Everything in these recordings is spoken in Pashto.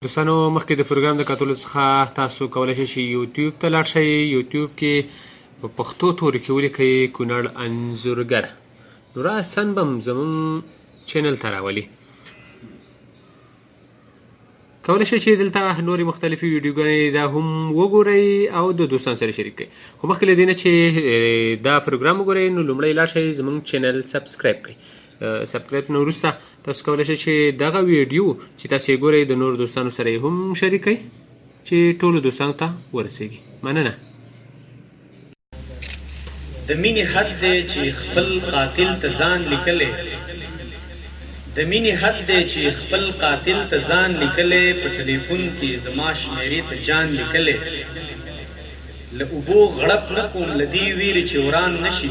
دوستانو مخکې د پروګرام د کتلو څخه تاسو کولای شئ چې یوټیوب ته لاړ شئ یوټیوب کې په پښتو تورو کې ولیکئ کونړ انځورګر نو راسن بم زمونږ چینل ته راولي کولای شئ چې دلته نورې مختلفې ویډیوګانې دا هم وګورئ او د دوستان سره شریک کړئ خو مخکې له دې نه چې دا پروګرام وګورئ نو لومړی لاړ شئ زمونږ چینل سبسکرایب کړئ سبسکرایب نه وروسته تاسو کولی شئ چې دغه ویډیو چې تاسو یې ګورئ د نورو دوستانو سره یې هم شریک کړئ چې ټولو دوستانو ته ورسیږي مننه د مینې حد دی چې خپل قاتل ته ځان لیکلی د مینې حد دی چې خپل قاتل ته ځان لیکلی په ټلیفون کې زما شمیرې ته جان لیکلی له اوبو غړپ نه کوم له دې وېرې چې وران نه شي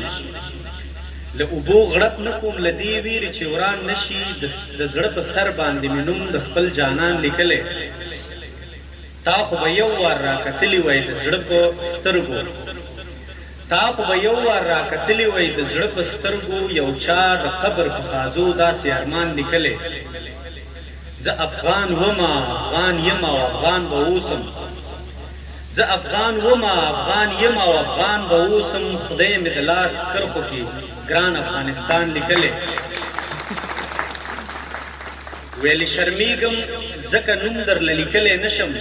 له اوبو غړپ نه کوم له دې وېرې چې وران نه شي د د زړه په سر باندې مې نوم د خپل جانان ليکلی تا خو به يو وار را کتلي وای د زړه په سترګو تا خو به يو وار را کتلي وای د زړه په سترګو يو چا د قبر په خازو داسې ارمان ليکلی زه افغان ومه افغان يمه او افغان به اوسم. زه افغان وم افغان یم او افغان به اوسم خدای مې د لاس کرښو کې ګران افغانستان لیکلی ویلې شرمیږم ځکه نوم درله لیکلی نشم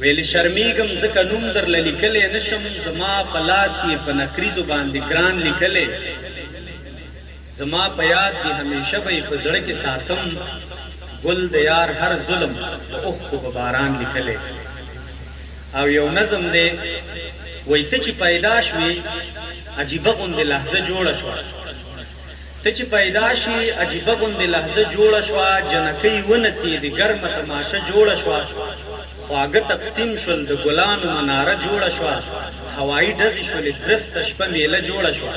ویلې شرمیږم ځکه نوم درله لیکلی نشم زما په لاس یې په نکریزو باندې ګران لیکلی زما په یاد دي همیشه به یې په زړه کې ساتم ګل د یار هر ظلم د اوښکو په باران لیکلی او یو نظم دی وایي ته چې پیدا شوې عجیبه غوندې لحظه جوړه شوه ته چې پیدا شي عجیبه غوندې لحظه جوړه شوه جنکۍ ونڅېدې ګرمه تماشه جوړه شوه خواږه تقسیم شول د ګلانو مناره جوړه شوه هوایي ډزې شولې درسته شپه مېله جوړه شوه.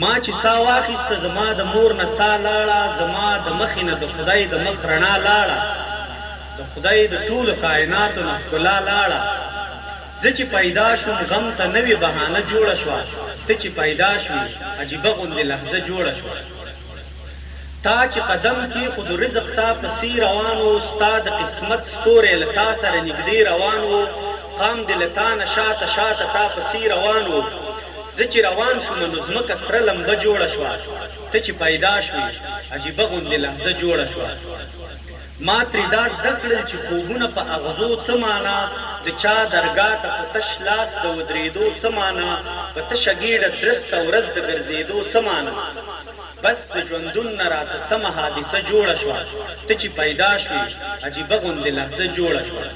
ما چې ساه واخیسته زما د مور نه ساه لاړه زما د مخې نه د خدای د مخ رڼا لاړه د خدای د ټولو کایناتو نه ښکلا لاړه زه چې پیدا شوم غم ته نوې بهانه جوړه شوه ته چې پیدا شوې عجیبه غوندې لحظه جوړه شوه. تا چې قدم کېښودو رزق تا پسې روان و ستا د قسمت ستوری له تا سره نږدې روان و قام دې له تا نه شاته شاته تا پسې روان و زه چې روان شوم نو ځمکه سره لمبه جوړه شوه ته چې پیدا شوې عجیبه غوندې لحظه جوړه شوه. ما ترې دا زده کړل چې خوبونه په اغزو څه مانا، د چا درګاه ته په تش لاس د ودرېدو څه مانا، په تشه ګېډه درسته ورځ د ګرځېدو څه مانا. بس د ژوندون نه راته سمه حادثه جوړه شوه، ته چې پیدا شوې عجیبه غوندې لحظه جوړه شوه.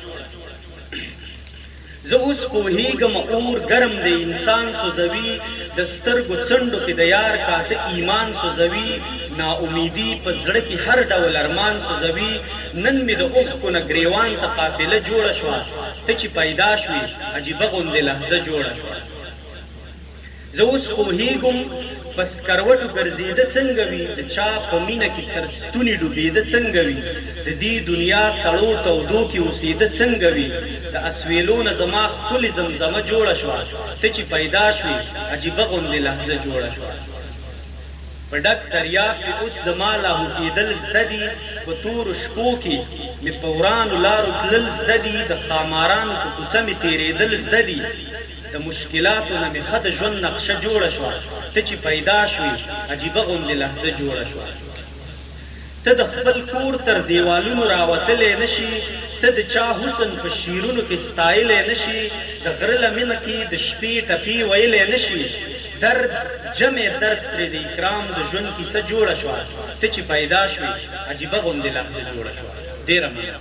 زه اوس پوهیږم اور ګرم دی انسان سوزوی د سترګو څنډو کې د یار کاته ایمان سوزوی نا امیدی په زړه کې هر ډول ارمان سوزوی نن مې د اوښکو نه ګریوان ته قافله جوړه شوه ته چې پیدا شوې عجیبه غوندې لحظه جوړه شوه. زه اوس پوهیږم په سکروټو ګرځیده څنګه وي د چا په مینه کې تر ستوني ډوبیده څنګه وي د دې دنیا سړو تودو کې اوسیده څنګه وي د اسویلو نه زما ښکلې زمزمه جوړه شوه ته چې پیدا شوې عجیبه غوندې لحظه جوړه شوه په ډک دریاب کې اوس زما لاهو کیدل زده دي په تورو شپو کې مې په ورانو لارو تلل زده دي د ښامارانو په کوڅه مې تیریدل زده دي د مشکلاتو نه مې ښه د ژوند نقشه جوړه شوه ته چې پیدا شوې عجیبه غوندې لحظه جوړه شوه ته د خپل کور تر دیوالونو راوتلی نه شې ته د چا حسن په شعرونو کې ستایلی نه شې د غره لمنه کې د شپې ټپې ویلی نه شې درد جمع درد ترې د اکرام د ژوند کیسه جوړه شوه ته چې پیدا شوې عجیبه غوندې لحظه جوړه شوه ډېره مننه.